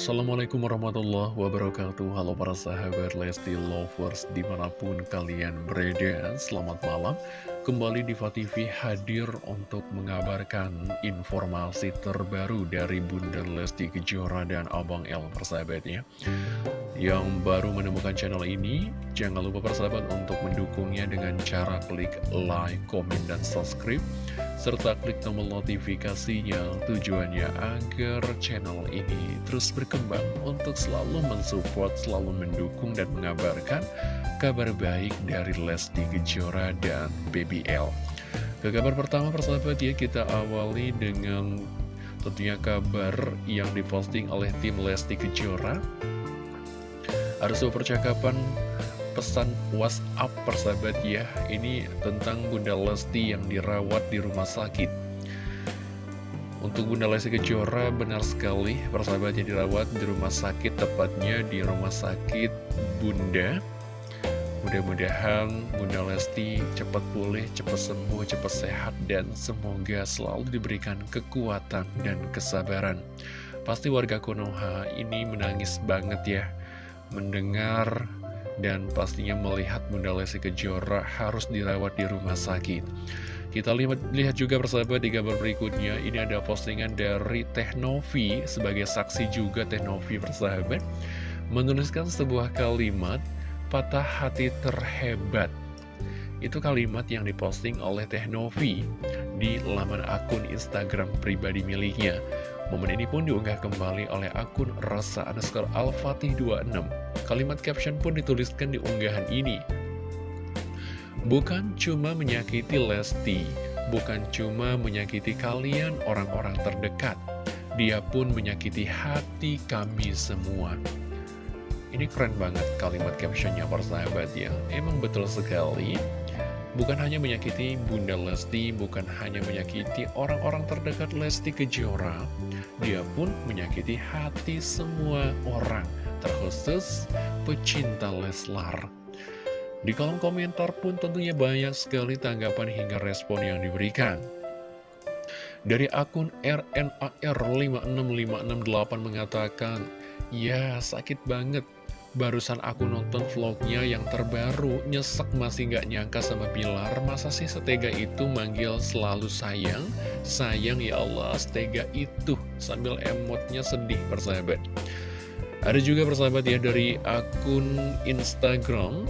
Assalamualaikum warahmatullahi wabarakatuh. Halo para sahabat Lesti Lovers di mana pun kalian berada Selamat malam. Kembali di TV hadir untuk mengabarkan informasi terbaru dari Bunda Lesti Kejora dan Abang El persahabatnya Yang baru menemukan channel ini Jangan lupa persahabat untuk mendukungnya dengan cara klik like, komen, dan subscribe serta klik tombol notifikasinya tujuannya agar channel ini terus berkembang untuk selalu mensupport, selalu mendukung dan mengabarkan kabar baik dari Lesti Kejora dan BBL. Ke kabar pertama persahabat ya kita awali dengan tentunya kabar yang diposting oleh tim Lesti Kejora. Ada sebuah percakapan pesan WhatsApp persahabat ya. Ini tentang Bunda Lesti yang dirawat di rumah sakit. Untuk Bunda Lesti Kejora benar sekali persahabat yang dirawat di rumah sakit Tepatnya di rumah sakit Bunda. Mudah-mudahan Bunda Lesti cepat pulih, cepat sembuh, cepat sehat Dan semoga selalu diberikan kekuatan dan kesabaran. Pasti warga Konoha ini menangis banget ya Mendengar dan pastinya melihat Bunda Lesti Kejora harus dirawat di rumah sakit. Kita lihat, juga persahabat di gambar berikutnya, ini ada postingan dari Teknovi sebagai saksi juga Teknovi persahabat, menuliskan sebuah kalimat, patah hati terhebat. Itu kalimat yang diposting oleh Teknovi di laman akun Instagram pribadi miliknya. Momen ini pun diunggah kembali oleh akun Rasa underscore Al-Fatih 26. Kalimat caption pun dituliskan di unggahan ini. Bukan cuma menyakiti Lesti, bukan cuma menyakiti kalian orang-orang terdekat, dia pun menyakiti hati kami semua. Ini keren banget kalimat captionnya persahabat ya. Emang betul sekali bukan hanya menyakiti Bunda Lesti, bukan hanya menyakiti orang-orang terdekat Lesti Kejora, dia pun menyakiti hati semua orang, terkhusus pecinta Leslar. Di kolom komentar pun tentunya banyak sekali tanggapan hingga respon yang diberikan. Dari akun RNAR56568 mengatakan, Ya sakit banget Barusan aku nonton vlognya yang terbaru, nyesek masih gak nyangka sama Bilar, masa sih setega itu manggil selalu sayang? Sayang ya Allah, setega itu, sambil emotnya sedih persahabat. Ada juga persahabat ya dari akun Instagram,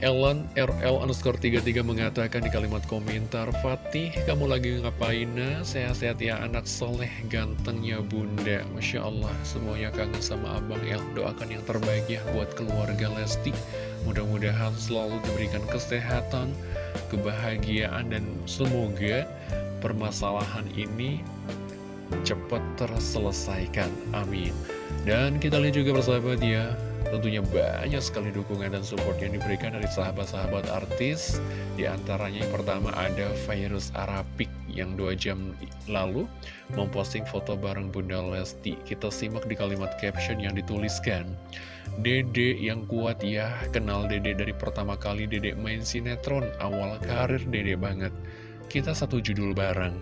Ellen RL underscore 33 mengatakan di kalimat komentar Fatih kamu lagi ngapain nah? Sehat-sehat ya anak soleh gantengnya bunda. Masya Allah semuanya kangen sama Abang El. Doakan yang terbaik ya buat keluarga Lesti. Mudah-mudahan selalu diberikan kesehatan Kebahagiaan dan semoga permasalahan ini cepat terselesaikan. Amin. Dan kita lihat juga persahabat ya Tentunya banyak sekali dukungan dan support yang diberikan dari sahabat-sahabat artis. Di antaranya yang pertama ada Virus Arapik yang dua jam lalu memposting foto bareng Bunda Lesti. Kita simak di kalimat caption yang dituliskan. Dede yang kuat ya, kenal Dede dari pertama kali Dede main sinetron Awal karir Dede banget. Kita satu judul bareng.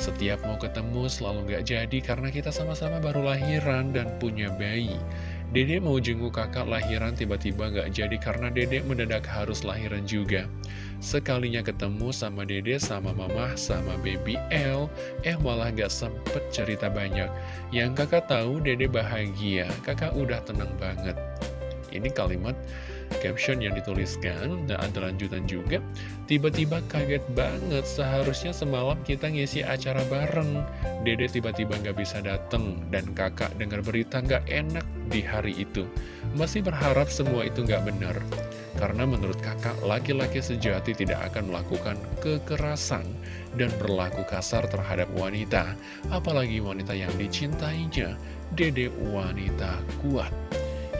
Setiap mau ketemu selalu gak jadi karena kita sama-sama baru lahiran dan punya bayi Dede mau jenguk kakak lahiran tiba-tiba gak jadi karena Dede mendadak harus lahiran juga. Sekalinya ketemu sama Dede, sama Mama, sama Baby L, eh malah gak sempet cerita banyak. Yang kakak tahu Dede bahagia, kakak udah tenang banget. Ini kalimat caption yang dituliskan dan ada lanjutan juga tiba-tiba kaget banget seharusnya semalam kita ngisi acara bareng. Dede tiba-tiba nggak bisa dateng dan kakak dengar berita nggak enak di hari itu. Masih berharap semua itu nggak benar karena menurut kakak laki-laki sejati tidak akan melakukan kekerasan dan berlaku kasar terhadap wanita apalagi wanita yang dicintainya. Dede wanita kuat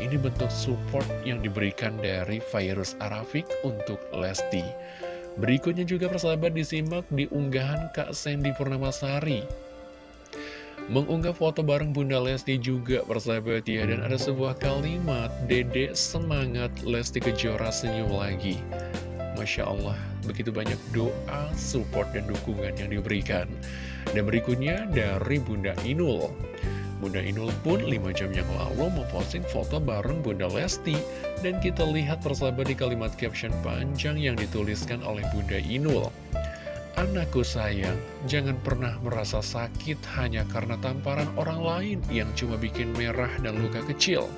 ini bentuk support yang diberikan dari Virus Arafik untuk Lesti. Berikutnya juga persahabat disimak di unggahan Kak Sandy Purnamasari. Mengunggah foto bareng Bunda Lesti juga persahabat ya Dan ada sebuah kalimat Dede semangat Lesti Kejora senyum lagi Masya Allah, begitu banyak doa, support, dan dukungan yang diberikan. Dan berikutnya dari Bunda Inul. Bunda Inul pun 5 jam yang lalu memposting foto bareng Bunda Lesti. Dan kita lihat persahabat di kalimat caption panjang yang dituliskan oleh Bunda Inul. Anakku sayang, jangan pernah merasa sakit hanya karena tamparan orang lain yang cuma bikin merah dan luka kecil.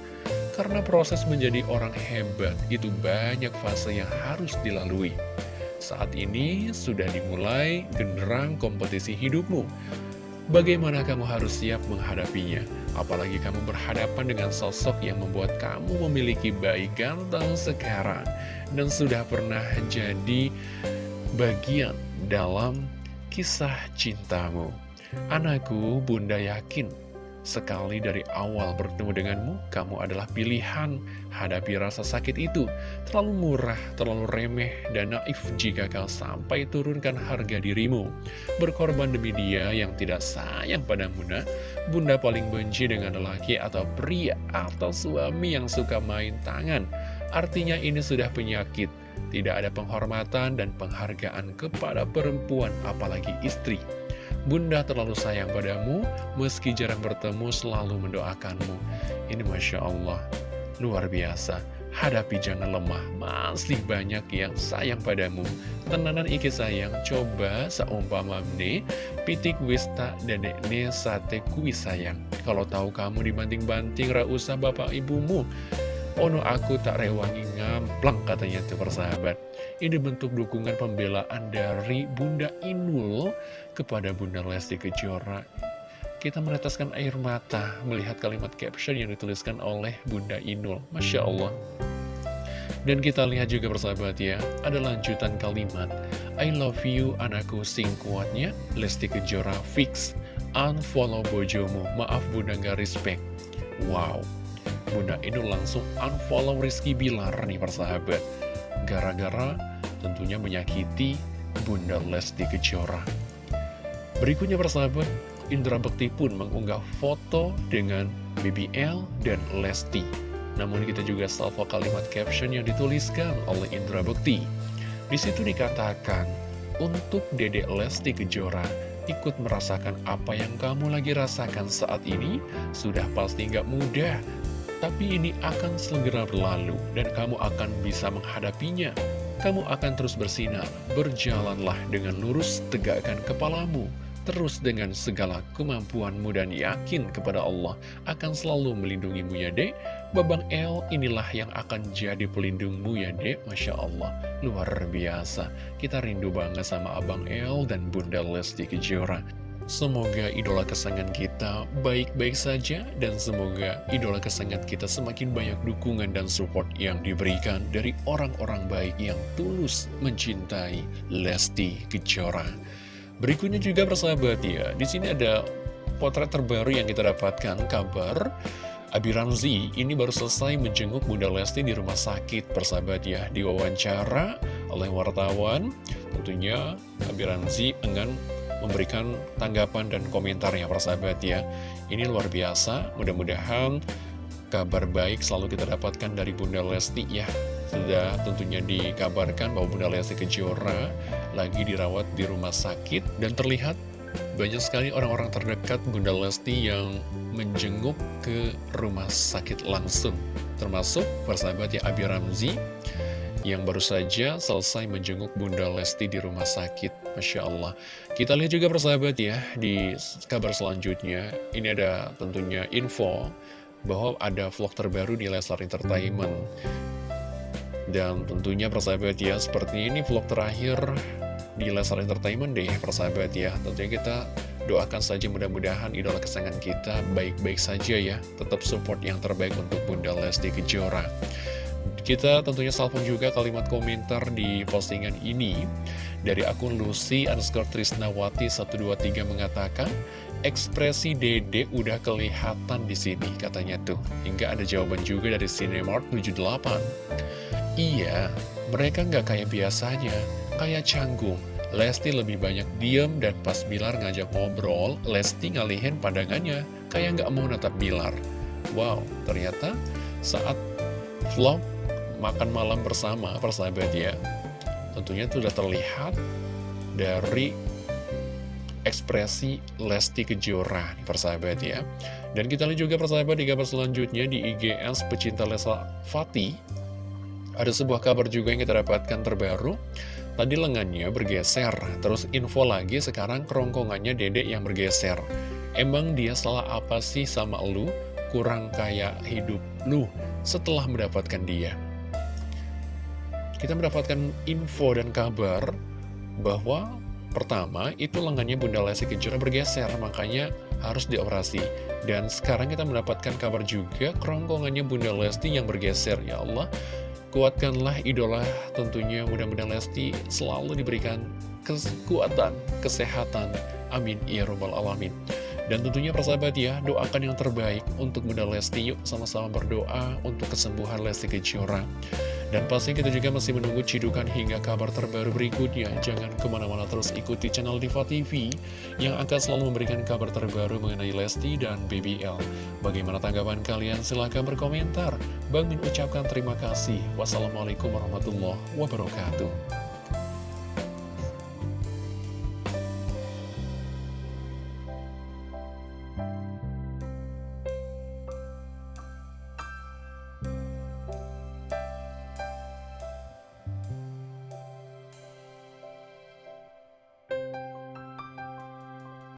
Karena proses menjadi orang hebat itu banyak fase yang harus dilalui. Saat ini sudah dimulai genderang kompetisi hidupmu. Bagaimana kamu harus siap menghadapinya? Apalagi kamu berhadapan dengan sosok yang membuat kamu memiliki bayi ganteng sekarang dan sudah pernah jadi bagian dalam kisah cintamu. Anakku, bunda yakin Sekali dari awal bertemu denganmu, kamu adalah pilihan. Hadapi rasa sakit itu. Terlalu murah, terlalu remeh, dan naif jika kau sampai turunkan harga dirimu. Berkorban demi dia yang tidak sayang padamu, nak. Bunda paling benci dengan lelaki atau pria atau suami yang suka main tangan. Artinya ini sudah penyakit. Tidak ada penghormatan dan penghargaan kepada perempuan, apalagi istri. Bunda terlalu sayang padamu, meski jarang bertemu selalu mendoakanmu. Ini Masya Allah, luar biasa. Hadapi jangan lemah, masih banyak yang sayang padamu. Tenanan iki sayang, coba seumpama ne, pitik wista dan ne sate kui sayang. Kalau tahu kamu dibanting-banting, ra usah bapak ibumu. Ono aku tak rewangi ngamplang katanya tuh persahabat. Ini bentuk dukungan pembelaan dari Bunda Inul kepada Bunda Lesti Kejora. Kita meneteskan air mata melihat kalimat caption yang dituliskan oleh Bunda Inul. Masya Allah. Dan kita lihat juga persahabat ya, ada lanjutan kalimat. I love you anakku sing kuatnya. Lesti Kejora fix. Unfollow bojomu, maaf bunda gak respect. Wow Bunda Inul langsung unfollow Rizky Bilar nih persahabat. Gara-gara tentunya menyakiti Bunda Lesti Kejora. Berikutnya persahabat Indra Bekti pun mengunggah foto dengan BBL dan Lesti. Namun kita juga salvo kalimat caption yang dituliskan oleh Indra Bekti. Di situ dikatakan Untuk Dedek Lesti Kejora ikut merasakan apa yang kamu lagi rasakan saat ini Sudah pasti gak mudah tapi ini akan segera berlalu dan kamu akan bisa menghadapinya. Kamu akan terus bersinar, berjalanlah dengan lurus, tegakkan kepalamu. Terus dengan segala kemampuanmu dan yakin kepada Allah akan selalu melindungimu ya dek. Babang El inilah yang akan jadi pelindungmu ya dek. Masya Allah, luar biasa. Kita rindu banget sama Abang El dan Bunda Lesti Kejora. Semoga idola kesayangan kita baik-baik saja dan semoga idola kesayangan kita semakin banyak dukungan dan support yang diberikan dari orang-orang baik yang tulus mencintai Lesti Kejora. Berikutnya juga persahabat ya, di sini ada potret terbaru yang kita dapatkan kabar Abi Ramzi ini baru selesai menjenguk Bunda Lesti di rumah sakit persahabat ya diwawancara oleh wartawan tentunya Abi Ramzi enggan memberikan tanggapan dan komentarnya persahabat ya. Ini luar biasa, mudah-mudahan kabar baik selalu kita dapatkan dari Bunda Lesti ya. Sudah tentunya dikabarkan bahwa Bunda Lesti Kejora lagi dirawat di rumah sakit Dan terlihat banyak sekali orang-orang terdekat Bunda Lesti yang menjenguk ke rumah sakit langsung. Termasuk persahabat ya Abi Ramzi yang baru saja selesai menjenguk Bunda Lesti di rumah sakit. Masya Allah. Kita lihat juga persahabat ya, di kabar selanjutnya, ini ada tentunya info bahwa ada vlog terbaru di Leslar Entertainment. Dan tentunya persahabat ya, seperti ini vlog terakhir di Leslar Entertainment deh persahabat ya. Tentunya kita doakan saja mudah-mudahan idola kesayangan kita baik-baik saja ya. Tetap support yang terbaik untuk Bunda Lesti Kejora. Kita tentunya salpon juga kalimat komentar di postingan ini. Dari akun Lucy underscore Trisnawati 123 mengatakan ekspresi dede udah kelihatan di sini katanya tuh. Hingga ada jawaban juga dari Cinemark 78 iya mereka nggak kayak biasanya kayak canggung. Lesti lebih banyak diem dan pas Bilar ngajak ngobrol Lesti ngalihin pandangannya kayak nggak mau natap Bilar. Wow ternyata saat vlog makan malam bersama persahabat ya. Tentunya itu sudah terlihat dari ekspresi Lesti Kejora persahabat ya. Dan kita lihat juga persahabat di kabar selanjutnya di IGS pecinta Lesa Fati Ada sebuah kabar juga yang kita dapatkan terbaru. Tadi lengannya bergeser, terus info lagi sekarang kerongkongannya dedek yang bergeser. Emang dia salah apa sih sama lu? Kurang kayak hidup lu setelah mendapatkan dia Kita mendapatkan info dan kabar bahwa Pertama, itu lengannya Bunda Lesti Kejora bergeser, makanya harus dioperasi. Dan sekarang kita mendapatkan kabar juga, kerongkongannya Bunda Lesti yang bergeser. Ya Allah, kuatkanlah idola tentunya mudah-mudahan Lesti selalu diberikan kekuatan, kesehatan. Amin. Ya Rabbal Alamin. Dan tentunya persahabat ya, doakan yang terbaik untuk Bunda Lesti. Yuk sama-sama berdoa untuk kesembuhan Lesti Kejora. Dan pasti kita juga masih menunggu cidukan hingga kabar terbaru berikutnya. Jangan ke mana-mana terus ikuti channel Diva TV yang akan selalu memberikan kabar terbaru mengenai Lesti dan BBL. Bagaimana tanggapan kalian? Silahkan berkomentar. Bang Min ucapkan terima kasih. Wassalamualaikum warahmatullahi wabarakatuh.